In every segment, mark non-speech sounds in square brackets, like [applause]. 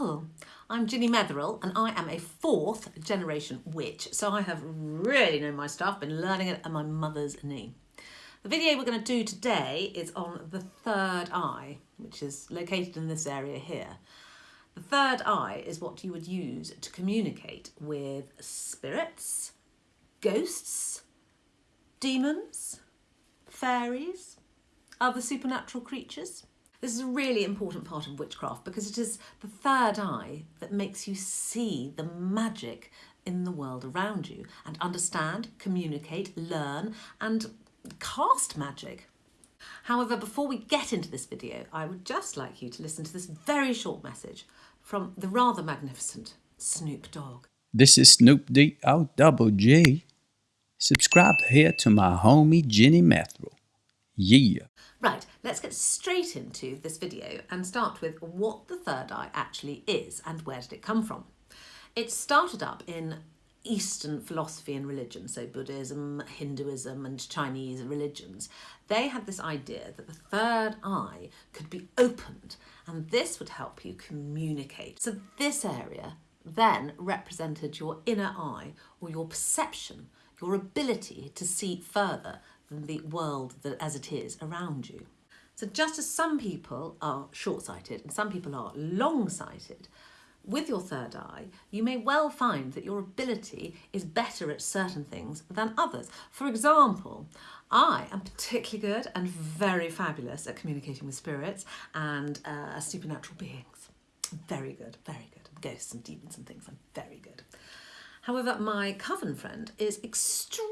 people. I'm Ginny Metherill and I am a fourth generation witch, so I have really known my stuff, been learning it at my mother's knee. The video we're going to do today is on the third eye, which is located in this area here. The third eye is what you would use to communicate with spirits, ghosts, demons, fairies, other supernatural creatures. This is a really important part of witchcraft because it is the third eye that makes you see the magic in the world around you and understand, communicate, learn and cast magic. However, before we get into this video, I would just like you to listen to this very short message from the rather magnificent Snoop Dogg. This is Snoop D O double G. Subscribe here to my homie Ginny Metherill. Right, let's get straight into this video and start with what the third eye actually is and where did it come from. It started up in Eastern philosophy and religion, so Buddhism, Hinduism, and Chinese religions, they had this idea that the third eye could be opened and this would help you communicate. So, this area then represented your inner eye or your perception, your ability to see further than the world that as it is around you. So, just as some people are short sighted and some people are long sighted, with your third eye, you may well find that your ability is better at certain things than others. For example, I am particularly good and very fabulous at communicating with spirits and uh, supernatural beings. Very good, very good. Ghosts and demons and things, I'm very good. However, my coven friend is extremely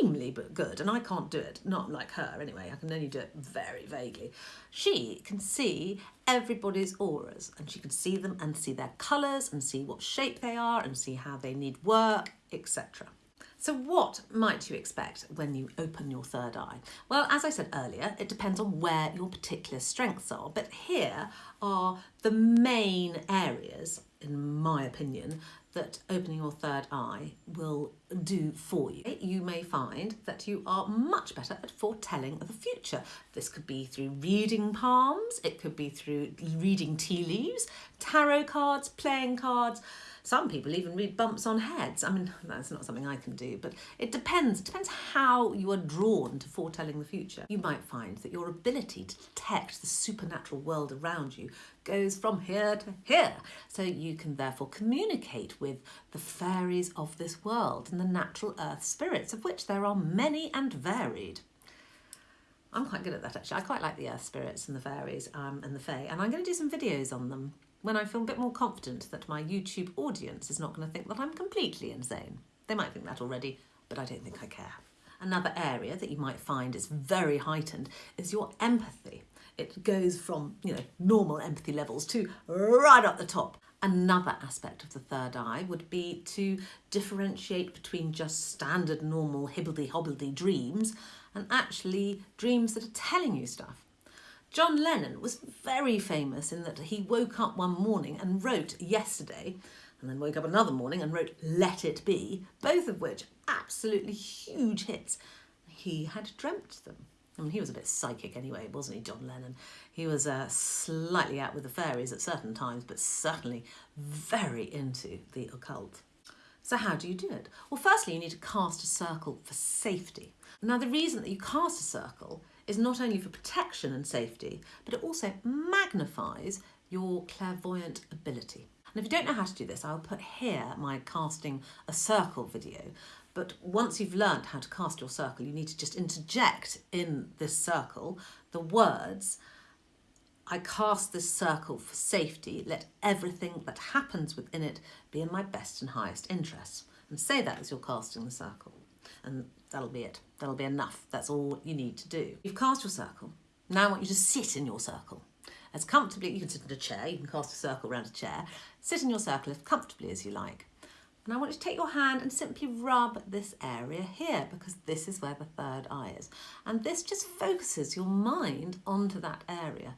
extremely good, and I can't do it, not like her anyway, I can only do it very vaguely. She can see everybody's auras, and she can see them and see their colours and see what shape they are and see how they need work, etc. So what might you expect when you open your third eye? Well, as I said earlier, it depends on where your particular strengths are, but here are the main areas, in my opinion, that opening your third eye will do for you. You may find that you are much better at foretelling the future. This could be through reading palms, it could be through reading tea leaves, tarot cards, playing cards, some people even read bumps on heads. I mean, [laughs] that's not something I can do, but it depends. It depends how you are drawn to foretelling the future. You might find that your ability to detect the supernatural world around you goes from here to here. So you can therefore communicate with the fairies of this world and the natural earth spirits, of which there are many and varied. I'm quite good at that actually. I quite like the earth spirits and the fairies um, and the fae, and I'm going to do some videos on them when I feel a bit more confident that my YouTube audience is not going to think that I'm completely insane. They might think that already, but I don't think I care. Another area that you might find is very heightened is your empathy. It goes from, you know, normal empathy levels to right up the top. Another aspect of the third eye would be to differentiate between just standard normal hibbledy-hobbledy dreams and actually dreams that are telling you stuff. John Lennon was very famous in that he woke up one morning and wrote Yesterday, and then woke up another morning and wrote Let It Be, both of which absolutely huge hits. He had dreamt them. I mean, he was a bit psychic anyway, wasn't he, John Lennon? He was uh, slightly out with the fairies at certain times, but certainly very into the occult. So how do you do it? Well, firstly, you need to cast a circle for safety. Now, the reason that you cast a circle is not only for protection and safety, but it also magnifies your clairvoyant ability. And if you don't know how to do this, I'll put here my casting a circle video. But once you've learned how to cast your circle, you need to just interject in this circle the words, I cast this circle for safety, let everything that happens within it be in my best and highest interest. And say that as you're casting the circle and that'll be it. That'll be enough. That's all you need to do. You've cast your circle. Now I want you to sit in your circle. As comfortably, you can sit in a chair, you can cast a circle around a chair. Sit in your circle as comfortably as you like. And I want you to take your hand and simply rub this area here because this is where the third eye is. And this just focuses your mind onto that area.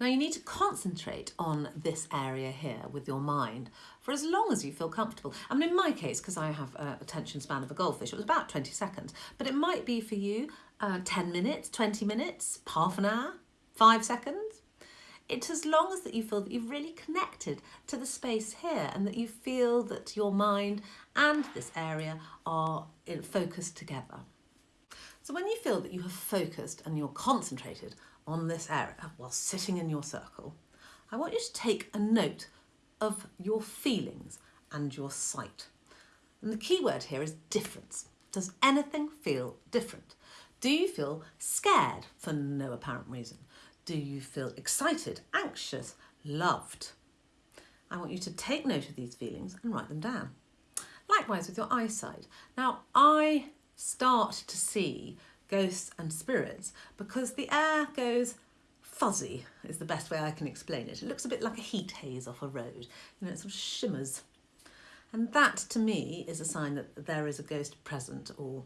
Now you need to concentrate on this area here with your mind for as long as you feel comfortable. I mean, in my case, because I have a attention span of a goldfish, it was about 20 seconds, but it might be for you uh, 10 minutes, 20 minutes, half an hour, five seconds. It's as long as that you feel that you've really connected to the space here and that you feel that your mind and this area are in focus together. So when you feel that you have focused and you're concentrated on this area while sitting in your circle, I want you to take a note of your feelings and your sight. And the key word here is difference. Does anything feel different? Do you feel scared for no apparent reason? Do you feel excited, anxious, loved? I want you to take note of these feelings and write them down. Likewise with your eyesight. Now, I start to see ghosts and spirits because the air goes fuzzy is the best way I can explain it. It looks a bit like a heat haze off a road. You know, it sort of shimmers. And that to me is a sign that there is a ghost present or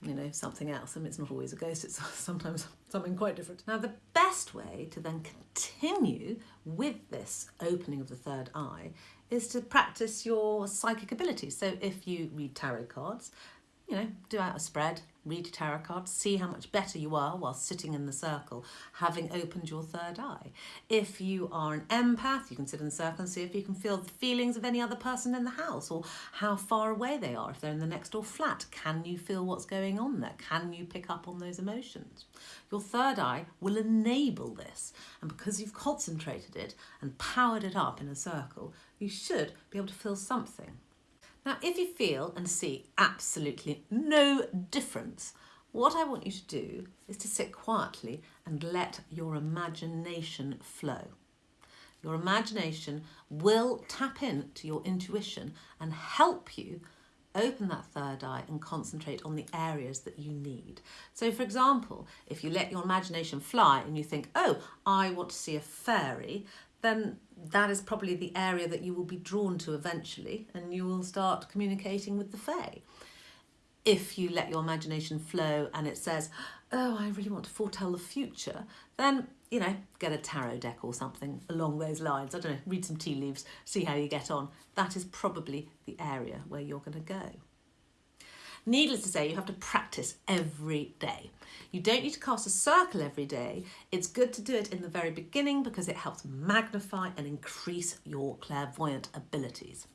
you know, something else. I mean, it's not always a ghost, it's [laughs] sometimes something quite different. Now, the best way to then continue with this opening of the third eye is to practice your psychic abilities. So if you read tarot cards, you know, do out a spread, read your tarot cards, see how much better you are while sitting in the circle, having opened your third eye. If you are an empath, you can sit in the circle and see if you can feel the feelings of any other person in the house or how far away they are. If they're in the next door flat, can you feel what's going on there? Can you pick up on those emotions? Your third eye will enable this. And because you've concentrated it and powered it up in a circle, you should be able to feel something. Now, if you feel and see absolutely no difference, what I want you to do is to sit quietly and let your imagination flow. Your imagination will tap into your intuition and help you open that third eye and concentrate on the areas that you need. So for example, if you let your imagination fly and you think, oh, I want to see a fairy, then that is probably the area that you will be drawn to eventually and you will start communicating with the Fae. If you let your imagination flow and it says, oh, I really want to foretell the future, then, you know, get a tarot deck or something along those lines. I don't know, read some tea leaves, see how you get on. That is probably the area where you're going to go. Needless to say, you have to practice every day. You don't need to cast a circle every day. It's good to do it in the very beginning because it helps magnify and increase your clairvoyant abilities.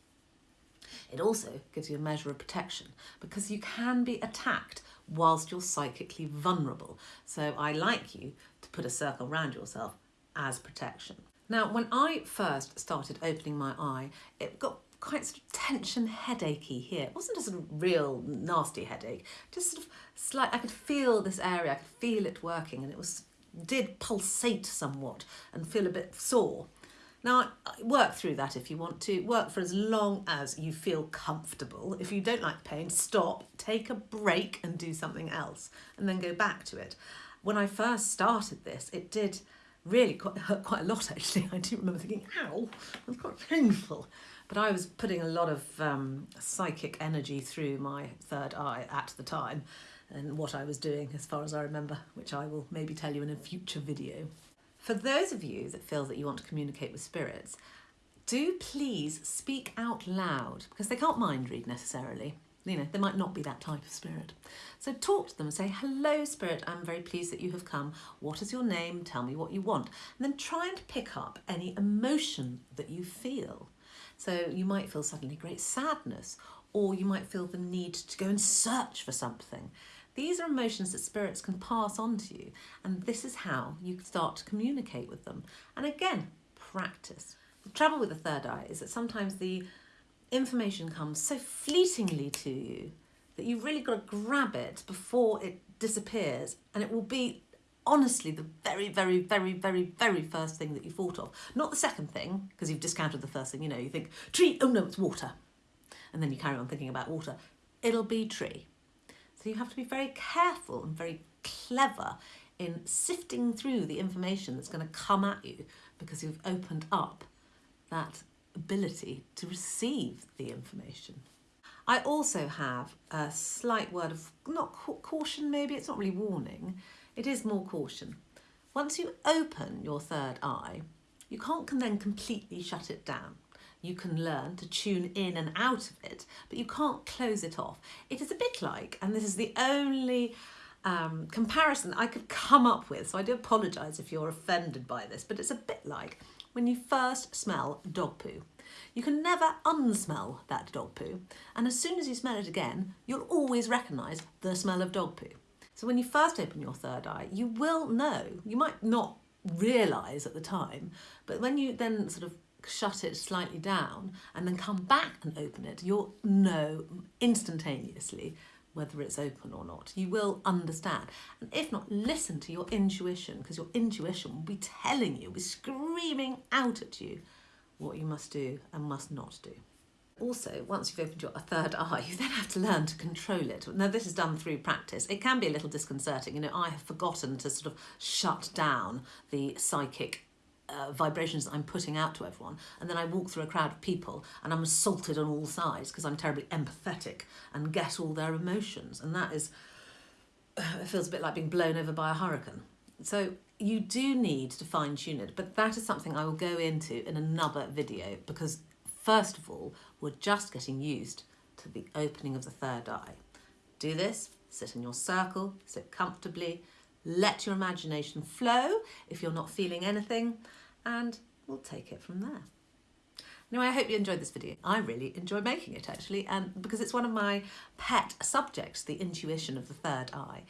It also gives you a measure of protection because you can be attacked whilst you're psychically vulnerable. So I like you to put a circle around yourself as protection. Now, when I first started opening my eye, it got quite sort of tension headachy here. It wasn't a real nasty headache, just sort of slight, I could feel this area, I could feel it working and it was did pulsate somewhat and feel a bit sore. Now, work through that if you want to. Work for as long as you feel comfortable. If you don't like pain, stop, take a break and do something else and then go back to it. When I first started this, it did really quite, hurt quite a lot [laughs] actually. I do remember thinking, ow, was quite painful. But I was putting a lot of um, psychic energy through my third eye at the time and what I was doing as far as I remember, which I will maybe tell you in a future video. For those of you that feel that you want to communicate with spirits, do please speak out loud because they can't mind read necessarily. You know, they might not be that type of spirit. So talk to them and say, hello spirit, I'm very pleased that you have come. What is your name? Tell me what you want. And then try and pick up any emotion that you feel. So you might feel suddenly great sadness, or you might feel the need to go and search for something. These are emotions that spirits can pass on to you, and this is how you start to communicate with them. And again, practice. The trouble with the third eye is that sometimes the information comes so fleetingly to you that you've really got to grab it before it disappears, and it will be honestly the very, very, very, very, very first thing that you thought of. Not the second thing, because you've discounted the first thing, you know, you think, tree, oh no, it's water. And then you carry on thinking about water. It'll be tree. So you have to be very careful and very clever in sifting through the information that's going to come at you because you've opened up that ability to receive the information. I also have a slight word of, not caution maybe, it's not really warning, it is more caution. Once you open your third eye, you can't then completely shut it down. You can learn to tune in and out of it, but you can't close it off. It is a bit like, and this is the only um, comparison I could come up with. So I do apologise if you're offended by this, but it's a bit like when you first smell dog poo. You can never unsmell that dog poo, and as soon as you smell it again, you'll always recognise the smell of dog poo. So when you first open your third eye, you will know. You might not realise at the time, but when you then sort of shut it slightly down and then come back and open it, you'll know instantaneously whether it's open or not. You will understand. And if not, listen to your intuition because your intuition will be telling you, will be screaming out at you what you must do and must not do. Also, once you've opened your third eye, you then have to learn to control it. Now, this is done through practice. It can be a little disconcerting. You know, I have forgotten to sort of shut down the psychic uh, vibrations that I'm putting out to everyone. And then I walk through a crowd of people and I'm assaulted on all sides because I'm terribly empathetic and get all their emotions. And that is, [sighs] it feels a bit like being blown over by a hurricane. So you do need to fine tune it, but that is something I will go into in another video because first of all, we're just getting used to the opening of the third eye. Do this, sit in your circle, sit comfortably, let your imagination flow if you're not feeling anything, and we'll take it from there. Anyway, I hope you enjoyed this video. I really enjoy making it actually, and because it's one of my pet subjects, the intuition of the third eye.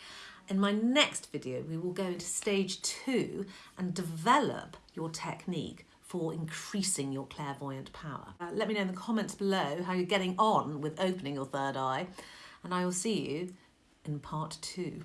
In my next video, we will go into stage two and develop your technique for increasing your clairvoyant power. Uh, let me know in the comments below how you're getting on with opening your third eye, and I will see you in part two.